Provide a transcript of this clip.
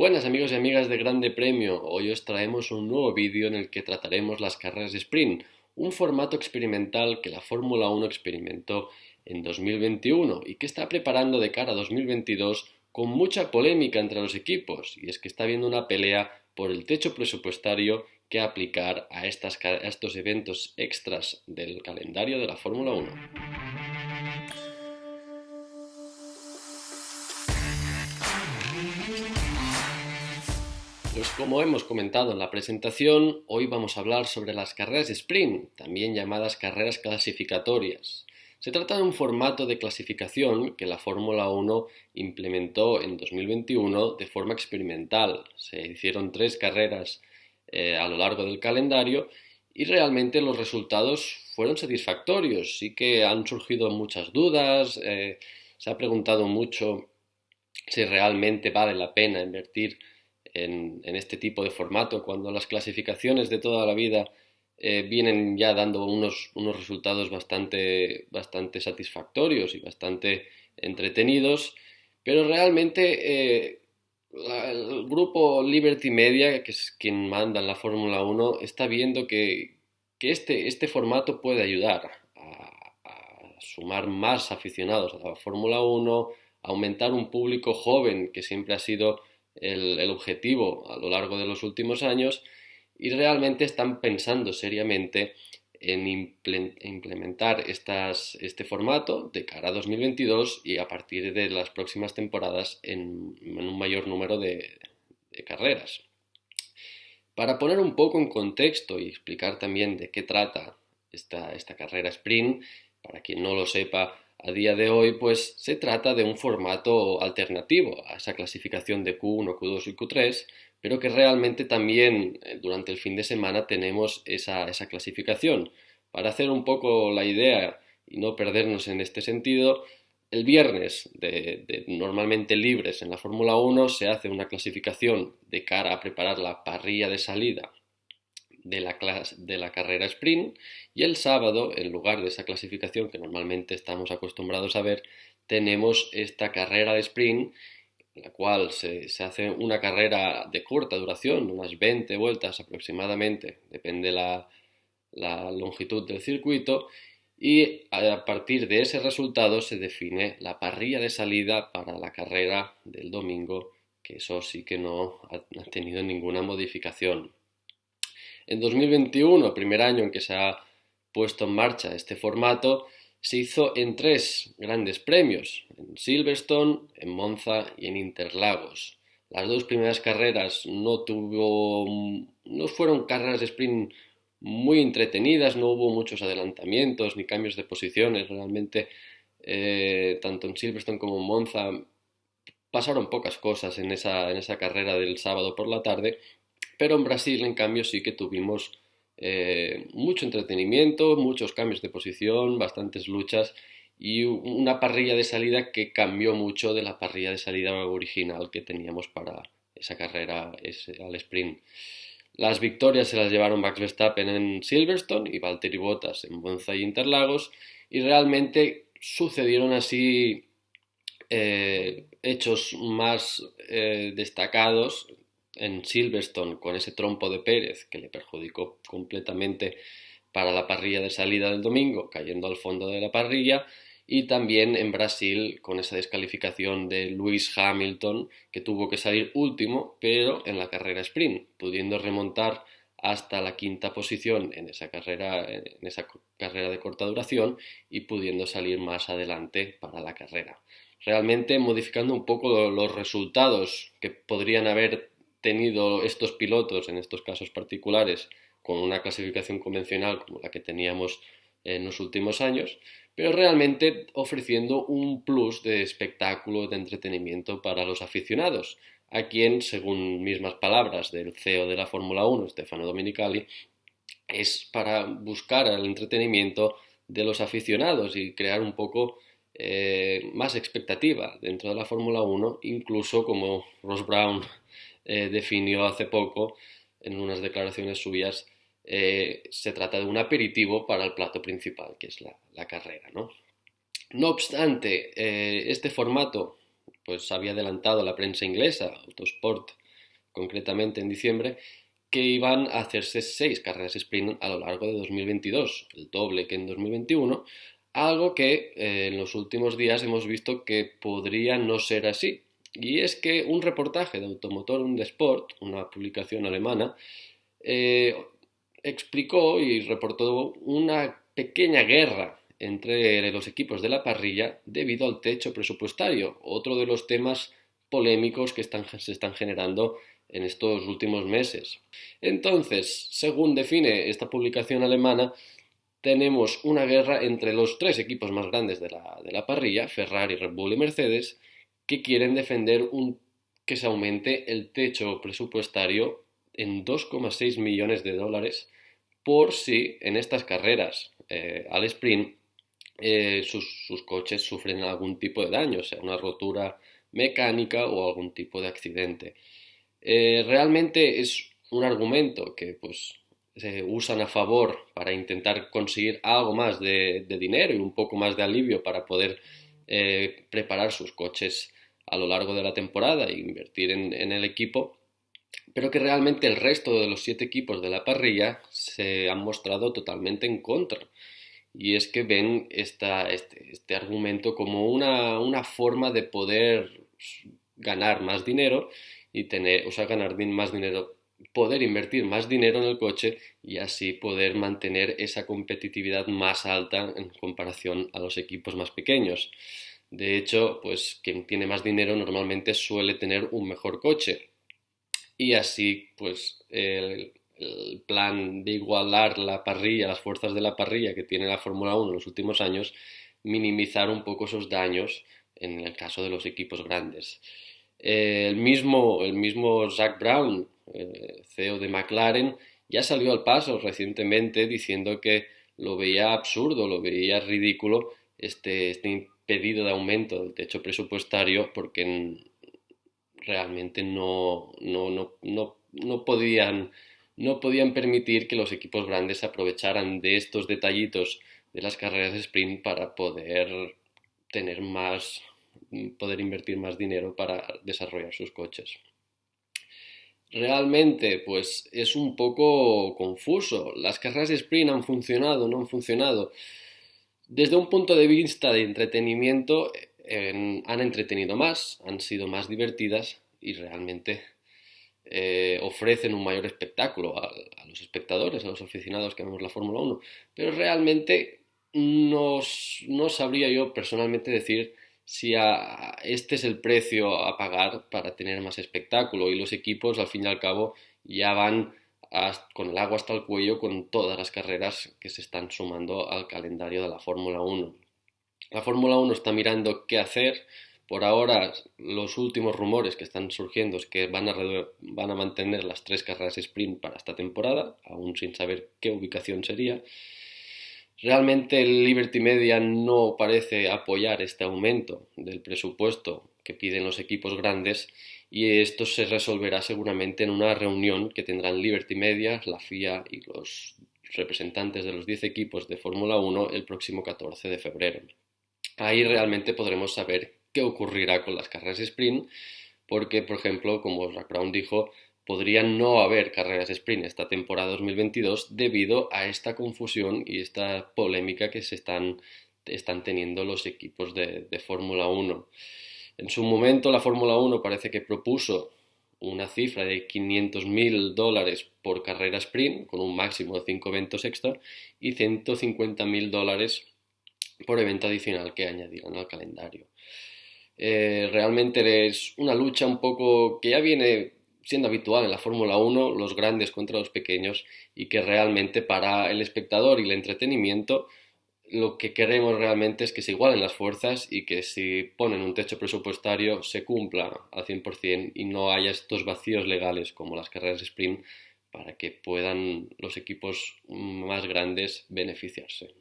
Buenas amigos y amigas de Grande Premio, hoy os traemos un nuevo vídeo en el que trataremos las carreras de sprint, un formato experimental que la Fórmula 1 experimentó en 2021 y que está preparando de cara a 2022 con mucha polémica entre los equipos, y es que está habiendo una pelea por el techo presupuestario que aplicar a, a estos eventos extras del calendario de la Fórmula 1. Pues como hemos comentado en la presentación, hoy vamos a hablar sobre las carreras sprint, también llamadas carreras clasificatorias. Se trata de un formato de clasificación que la Fórmula 1 implementó en 2021 de forma experimental. Se hicieron tres carreras eh, a lo largo del calendario y realmente los resultados fueron satisfactorios. Sí que han surgido muchas dudas, eh, se ha preguntado mucho si realmente vale la pena invertir en, este tipo de formato, cuando las clasificaciones de toda la vida eh, vienen ya dando unos, unos resultados bastante, bastante satisfactorios y bastante entretenidos, pero realmente eh, el grupo Liberty Media, que es quien manda en la Fórmula 1, está viendo que, que este, este, formato puede ayudar a, a, sumar más aficionados a la Fórmula 1, aumentar un público joven que siempre ha sido el, objetivo a lo largo de los últimos años y realmente están pensando seriamente en implementar este formato de cara a 2022 y a partir de las próximas temporadas en, un mayor número de, carreras. Para poner un poco en contexto y explicar también de qué trata esta, esta carrera sprint, para quien no lo sepa, a día de hoy, pues se trata de un formato alternativo a esa clasificación de Q1, Q2 y Q3, pero que realmente también eh, durante el fin de semana tenemos esa, clasificación. Para hacer un poco la idea y no perdernos en este sentido, el viernes, de, normalmente libres en la Fórmula 1, se hace una clasificación de cara a preparar la parrilla de salida de la, de la carrera sprint y el sábado, en lugar de esa clasificación que normalmente estamos acostumbrados a ver, tenemos esta carrera de sprint en la cual se, hace una carrera de corta duración, unas 20 vueltas aproximadamente, depende la, la longitud del circuito, y a partir de ese resultado se define la parrilla de salida para la carrera del domingo, que eso sí que no ha tenido ninguna modificación. En 2021, primer año en que se ha puesto en marcha este formato, se hizo en tres grandes premios, en Silverstone, en Monza y en Interlagos. Las dos primeras carreras no tuvo, no fueron carreras de sprint muy entretenidas, no hubo muchos adelantamientos ni cambios de posiciones, realmente eh, tanto en Silverstone como en Monza pasaron pocas cosas en esa, en esa carrera del sábado por la tarde pero en Brasil, en cambio, sí que tuvimos eh, mucho entretenimiento, muchos cambios de posición, bastantes luchas y una parrilla de salida que cambió mucho de la parrilla de salida original que teníamos para esa carrera al sprint. Las victorias se las llevaron Max Verstappen en Silverstone y Valtteri Bottas en Monza y Interlagos y realmente sucedieron así eh, hechos más eh, destacados en Silverstone con ese trompo de Pérez que le perjudicó completamente para la parrilla de salida del domingo, cayendo al fondo de la parrilla, y también en Brasil con esa descalificación de Lewis Hamilton que tuvo que salir último, pero en la carrera sprint, pudiendo remontar hasta la quinta posición en esa carrera, en esa carrera de corta duración y pudiendo salir más adelante para la carrera. Realmente modificando un poco los resultados que podrían haber tenido estos pilotos, en estos casos particulares, con una clasificación convencional como la que teníamos en los últimos años, pero realmente ofreciendo un plus de espectáculo, de entretenimiento para los aficionados, a quien, según mismas palabras del CEO de la Fórmula 1, Stefano Dominicali, es para buscar el entretenimiento de los aficionados y crear un poco eh, más expectativa dentro de la Fórmula 1, incluso como Ross Brown eh, definió hace poco en unas declaraciones suyas, eh, se trata de un aperitivo para el plato principal, que es la, carrera. ¿no? no obstante, eh, este formato pues había adelantado la prensa inglesa, Autosport concretamente en diciembre, que iban a hacerse seis carreras sprint a lo largo de 2022, el doble que en 2021, algo que en los últimos días hemos visto que podría no ser así. Y es que un reportaje de Automotor und Sport, una publicación alemana, eh, explicó y reportó una pequeña guerra entre los equipos de la parrilla debido al techo presupuestario, otro de los temas polémicos que se están generando en estos últimos meses. Entonces, según define esta publicación alemana, tenemos una guerra entre los tres equipos más grandes de la, parrilla, Ferrari, Red Bull y Mercedes, que quieren defender un, que se aumente el techo presupuestario en 2,6 millones de dólares por si en estas carreras eh, al sprint eh, sus, sus, coches sufren algún tipo de daño, sea una rotura mecánica o algún tipo de accidente. Eh, realmente es un argumento que pues se usan a favor para intentar conseguir algo más de, dinero y un poco más de alivio para poder preparar sus coches a lo largo de la temporada e invertir en, el equipo, pero que realmente el resto de los siete equipos de la parrilla se han mostrado totalmente en contra. Y es que ven este, este, argumento como una, una forma de poder ganar más dinero y tener, o sea, ganar más dinero, poder invertir más dinero en el coche y así poder mantener esa competitividad más alta en comparación a los equipos más pequeños. De hecho, pues quien tiene más dinero normalmente suele tener un mejor coche. Y así, pues el, plan de igualar la parrilla, las fuerzas de la parrilla que tiene la Fórmula 1 en los últimos años, minimizar un poco esos daños en el caso de los equipos grandes. El, mismo, el mismo Zach Brown, eh, CEO de McLaren, ya salió al paso recientemente diciendo que lo veía absurdo, lo veía ridículo este, este pedido de aumento del techo presupuestario porque realmente no, no, no, no, no podían no podían permitir que los equipos grandes aprovecharan de estos detallitos de las carreras de sprint para poder tener más poder invertir más dinero para desarrollar sus coches. Realmente, pues es un poco confuso. Las carreras de sprint han funcionado, no han funcionado. Desde un punto de vista de entretenimiento, han entretenido más, han sido más divertidas y realmente eh, ofrecen un mayor espectáculo a, los espectadores, a los aficionados que vemos la Fórmula 1. Pero realmente no sabría yo personalmente decir si este es el precio a pagar para tener más espectáculo y los equipos al fin y al cabo ya van con el agua hasta el cuello con todas las carreras que se están sumando al calendario de la Fórmula 1. La Fórmula 1 está mirando qué hacer. Por ahora, los últimos rumores que están surgiendo es que van a, van a mantener las tres carreras sprint para esta temporada, aún sin saber qué ubicación sería. Realmente Liberty Media no parece apoyar este aumento del presupuesto que piden los equipos grandes y esto se resolverá seguramente en una reunión que tendrán Liberty Media, la FIA y los representantes de los 10 equipos de Fórmula 1 el próximo 14 de febrero. Ahí realmente podremos saber qué ocurrirá con las carreras sprint porque, por ejemplo, como Jack Brown dijo, podría no haber carreras sprint esta temporada 2022 debido a esta confusión y esta polémica que se están, están teniendo los equipos de, Fórmula 1. En su momento la Fórmula 1 parece que propuso una cifra de 500.000 dólares por carrera sprint, con un máximo de 5 eventos extra, y 150.000 dólares por evento adicional que añadieran al calendario. Eh, realmente es una lucha un poco que ya viene siendo habitual en la Fórmula 1, los grandes contra los pequeños, y que realmente para el espectador y el entretenimiento lo que queremos realmente es que se igualen las fuerzas y que si ponen un techo presupuestario se cumpla al 100% y no haya estos vacíos legales como las carreras sprint para que puedan los equipos más grandes beneficiarse.